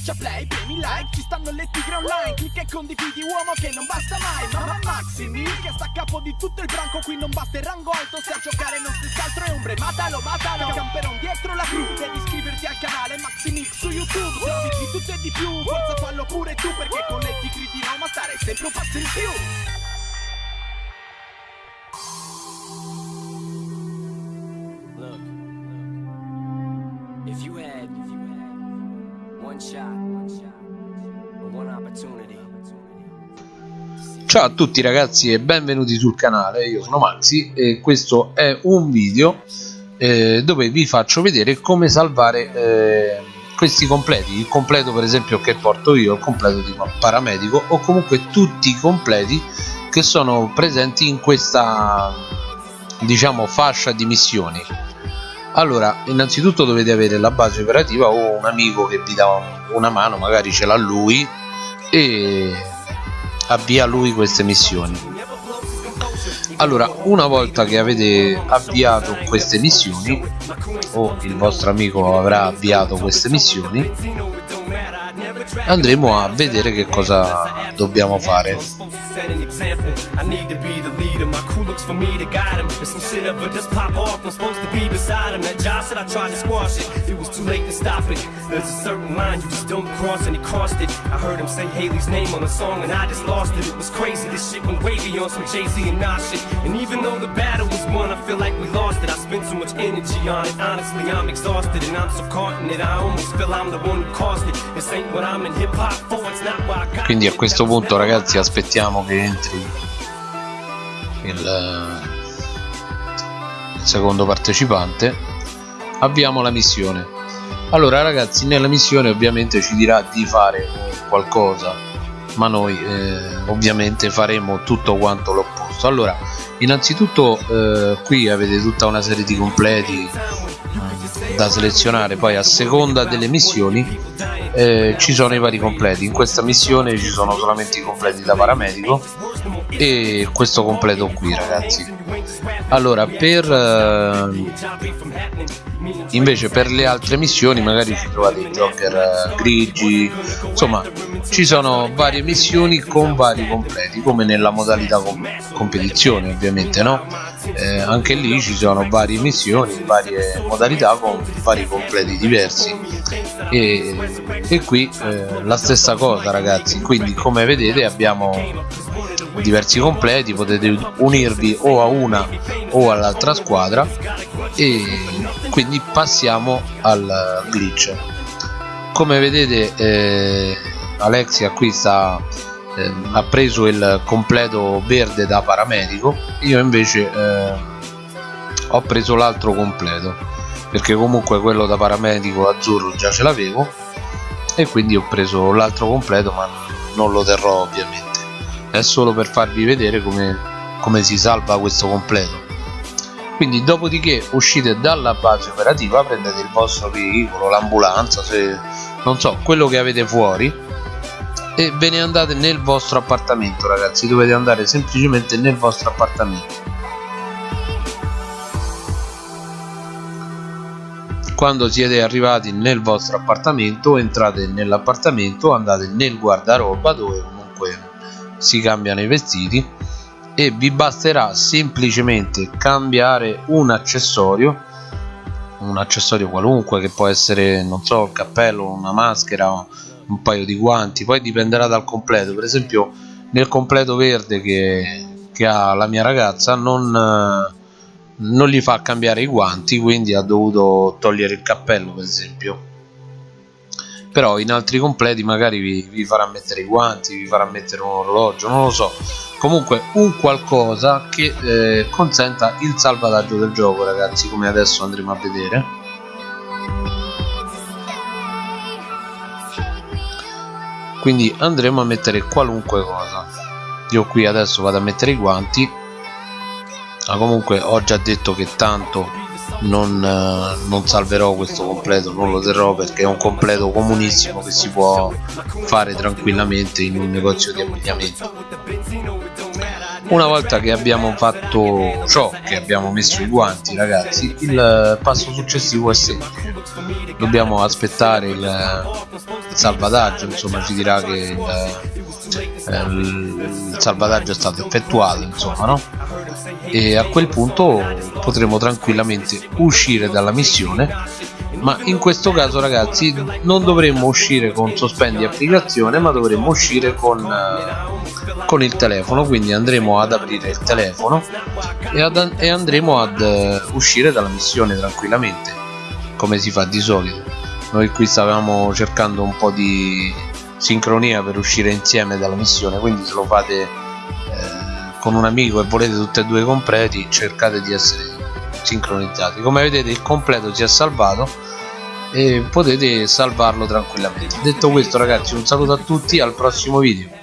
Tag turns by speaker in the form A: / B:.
A: Schiaccia play, premi like, ci stanno le tigre online Clicca e condividi uomo che non basta mai Mamma Maximi che sta a capo di tutto il branco Qui non basta il rango alto, se a giocare non si altro è ombre Matalo, matalo, camperon dietro la crew Devi iscriverti al canale Maximix su YouTube Servizi di tutto e di più, forza fallo pure tu Perché con le tigre di Roma stare sempre un passo in più
B: Ciao a tutti ragazzi e benvenuti sul canale, io sono Maxi e questo è un video eh, dove vi faccio vedere come salvare eh, questi completi, il completo per esempio che porto io, il completo di paramedico o comunque tutti i completi che sono presenti in questa diciamo fascia di missioni allora innanzitutto dovete avere la base operativa o un amico che vi dà una mano magari ce l'ha lui e avvia lui queste missioni. Allora una volta che avete avviato queste missioni o il vostro amico avrà avviato queste missioni andremo a vedere che cosa dobbiamo fare
C: stop it. There's a certain line you just don't cross, and he crossed it. I heard him say Haley's name on the song, and I just lost it. It was crazy. This shit went wavy on some Jay Z and Nas shit. And even though the battle was won, I feel like we lost it. I spent so much energy on it. Honestly, I'm exhausted, and I'm so caught in it. I almost feel I'm the one who caused it. This ain't what I'm in hip hop for. It's not what I got.
B: quindi a questo punto ragazzi aspettiamo che entri il, il secondo partecipante avviamo la missione allora ragazzi nella missione ovviamente ci dirà di fare qualcosa ma noi eh, ovviamente faremo tutto quanto l'opposto. Allora innanzitutto eh, qui avete tutta una serie di completi eh, da selezionare. Poi a seconda delle missioni eh, ci sono i vari completi. In questa missione ci sono solamente i completi da paramedico e questo completo qui ragazzi allora per eh, invece per le altre missioni magari ci trovate i jogger eh, grigi insomma ci sono varie missioni con vari completi come nella modalità com competizione ovviamente no? Eh, anche lì ci sono varie missioni varie modalità con vari completi diversi. E, e qui eh, la stessa cosa ragazzi. Quindi come vedete abbiamo diversi completi potete unirvi o a una o all'altra squadra. E quindi passiamo al glitch. Come vedete eh, Alexia qui sta eh, ha preso il completo verde da paramedico. Io invece eh, ho preso l'altro completo perché comunque quello da paramedico azzurro già ce l'avevo. E quindi ho preso l'altro completo ma non lo terrò ovviamente è solo per farvi vedere come, come si salva questo completo. Quindi dopodiché uscite dalla base operativa prendete il vostro veicolo l'ambulanza se non so quello che avete fuori e ve ne andate nel vostro appartamento ragazzi. Dovete andare semplicemente nel vostro appartamento. Quando siete arrivati nel vostro appartamento entrate nell'appartamento andate nel guardaroba dove comunque si cambiano i vestiti e vi basterà semplicemente cambiare un accessorio un accessorio qualunque che può essere non so il cappello una maschera un paio di guanti poi dipenderà dal completo. Per esempio nel completo verde che, che ha la mia ragazza non, non gli fa cambiare i guanti quindi ha dovuto togliere il cappello per esempio però in altri completi magari vi, vi, farà mettere i guanti, vi farà mettere un orologio, non lo so. Comunque un qualcosa che eh, consenta il salvataggio del gioco ragazzi come adesso andremo a vedere. Quindi andremo a mettere qualunque cosa. Io qui adesso vado a mettere i guanti. Ma comunque ho già detto che tanto non, eh, non, salverò questo completo non lo terrò perché è un completo comunissimo che si può fare tranquillamente in un negozio di abbigliamento. Una volta che abbiamo fatto ciò che abbiamo messo i guanti ragazzi il passo successivo è semplice dobbiamo aspettare il, salvataggio insomma ci dirà che il, eh, il, salvataggio è stato effettuato insomma no e a quel punto potremo tranquillamente uscire dalla missione ma in questo caso ragazzi non dovremmo uscire con sospendi applicazione ma dovremmo uscire con, uh, con il telefono quindi andremo ad aprire il telefono e, ad, e andremo ad uh, uscire dalla missione tranquillamente come si fa di solito. Noi qui stavamo cercando un po' di sincronia per uscire insieme dalla missione quindi se lo fate eh, con un amico e volete tutti e due completi cercate di essere sincronizzati. Come vedete il completo si è salvato e potete salvarlo tranquillamente. Detto questo ragazzi un saluto a tutti al prossimo video